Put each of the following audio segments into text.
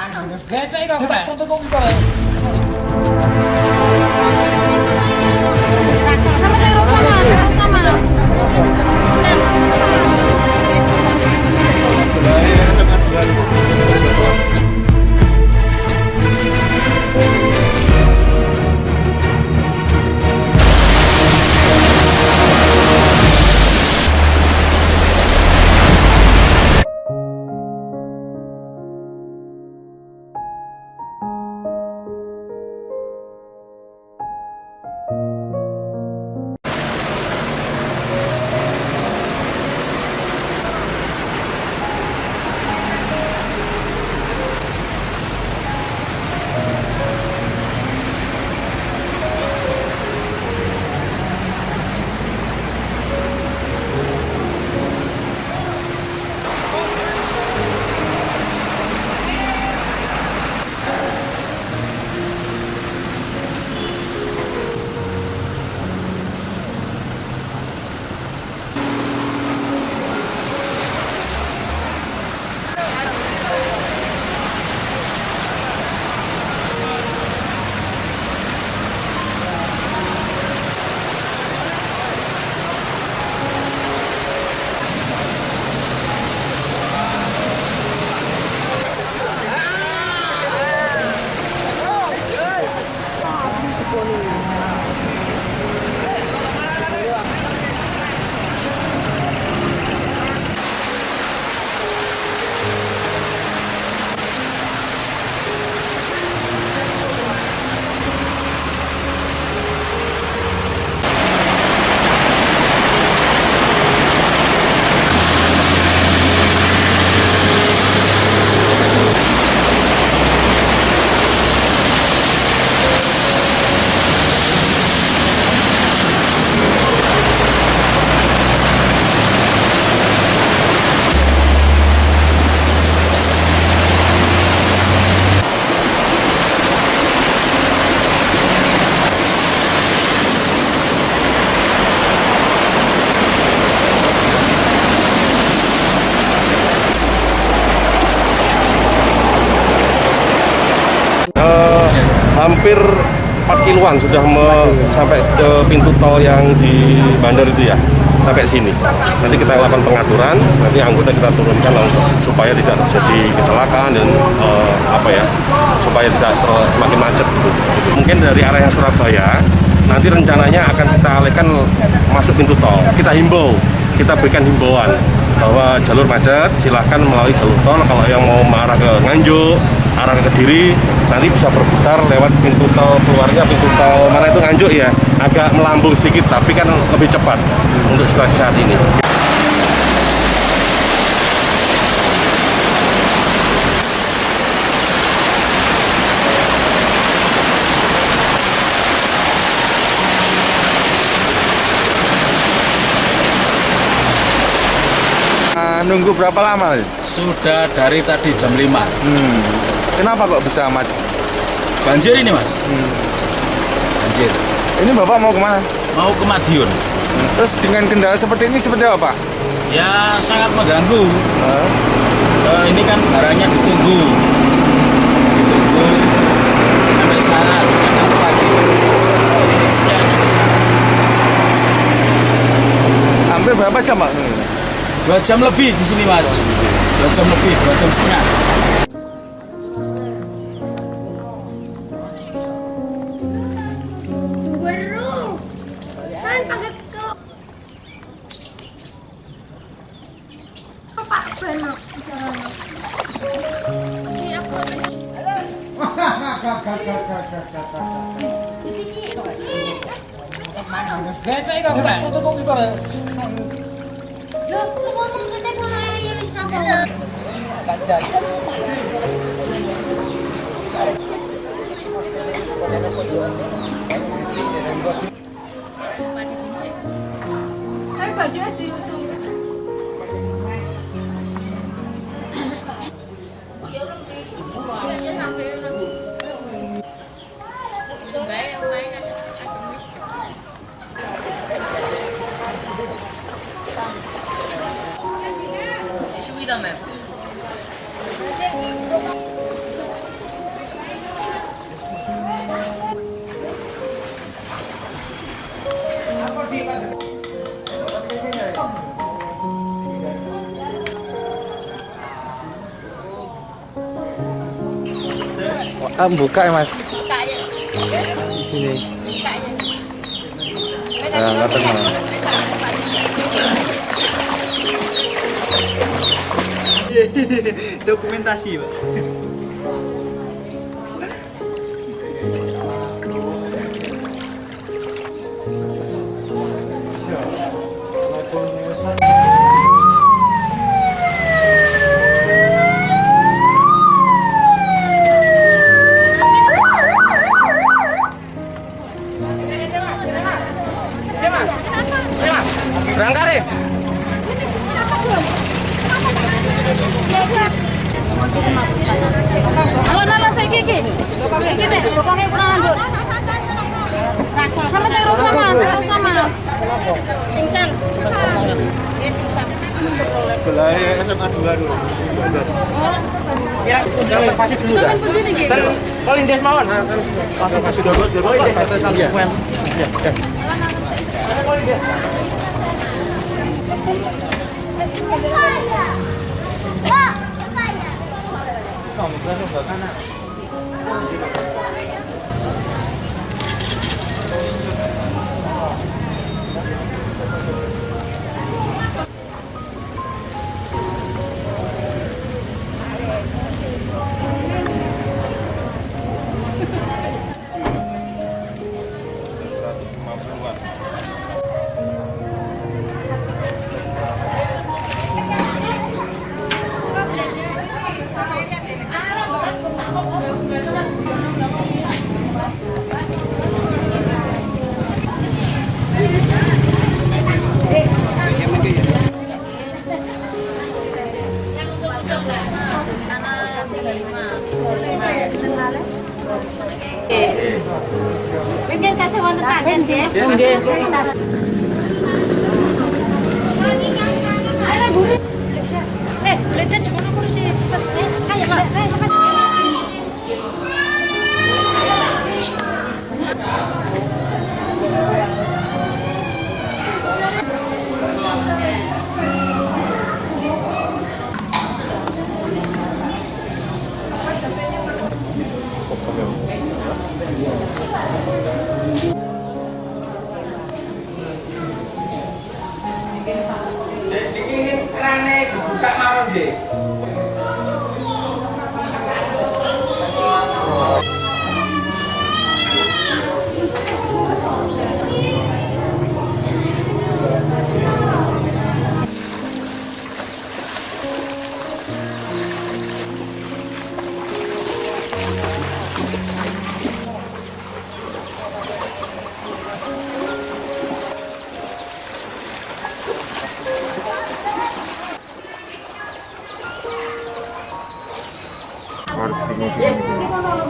Gede kok, Pak. Sama saya rokok mas, sama mas. Eh, 4 kiloan sudah me- sampai ke pintu tol yang di bandar itu ya sampai sini. Nanti kita lakukan pengaturan nanti anggota kita turunkan supaya tidak terjadi kecelakaan dan eh, apa ya supaya tidak semakin macet gitu. mungkin dari area Surabaya nanti rencananya akan kita alihkan masuk pintu tol. Kita himbau kita berikan himbauan bahwa jalur macet silahkan melalui jalur tol. Kalau yang mau mengarah ke Nganjuk arah ke Kediri nanti bisa berputar lewat pintu tol keluarnya pintu tol mana itu Nganjuk ya agak melambung sedikit tapi kan lebih cepat untuk situasi saat ini nunggu berapa lama? Sudah dari tadi jam 5. Hmm. Kenapa kok bisa macet? Banjir ini, Mas. Banjir. Ini bapak mau ke mana? Mau ke Madiun. Terus dengan kendala seperti ini seperti apa pak? Ya sangat mengganggu. Hah? Eh, ini kan barangnya ditunggu. Ditunggu sampai sampai pagi. Ini. Hampir berapa jam pak? Dua jam lebih di sini, Mas. Dua jam lebih, dua jam setengah. Pak. Loh, lu ngomong ke telepon aja Kan bajunya diusung. Ah, buka ya mas Buka ya. di sini. Buka ya. Nah, nggak tenang. dokumentasi pak Pingsan. Dia pingsan. Belai SMA 2 dulu. Yang pasti dulu dah. Paling des mawon. Langsung kasih dogo dogo ini kata salkuen Pengen Eh,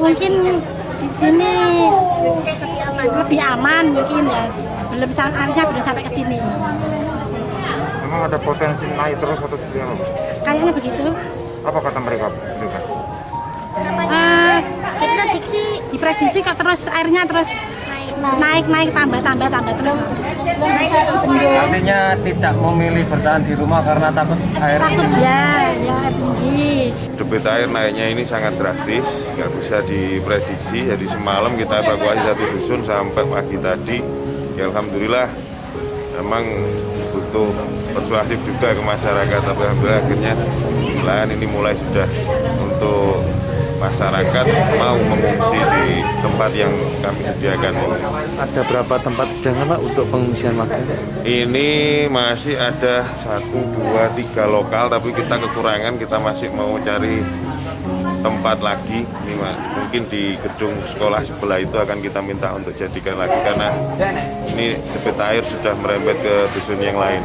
mungkin di sini lebih aman mungkin ya belum airnya belum sampai ke sini Memang ada potensi naik terus atau seperti apa? kayaknya begitu Apa kata mereka? Mereka? Eh, kita diksi diprediksi kok terus airnya terus naik naik tambah tambah tambah terus Artinya tidak memilih bertahan di rumah karena takut air takut ya ya air tinggi Debit air naiknya ini sangat drastis, nggak bisa diprediksi. Jadi semalam kita evakuasi satu dusun sampai pagi tadi. Ya Alhamdulillah, memang butuh persuasif juga ke masyarakat. Tapi Alhamdulillah akhirnya nelayan ini mulai sudah untuk masyarakat mau mengungsi di tempat yang kami sediakan ini. Ada berapa tempat sedangkan Pak untuk pengungsian warga? Ini masih ada satu, dua, tiga lokal, tapi kita kekurangan, kita masih mau cari tempat lagi. Ini mungkin di gedung sekolah sebelah itu akan kita minta untuk jadikan lagi karena ini debit air sudah merembet ke dusun yang lain.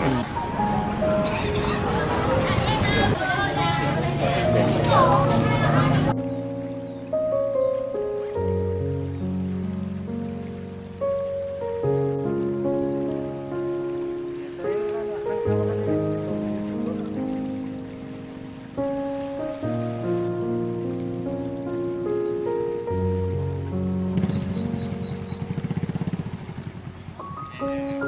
Oh.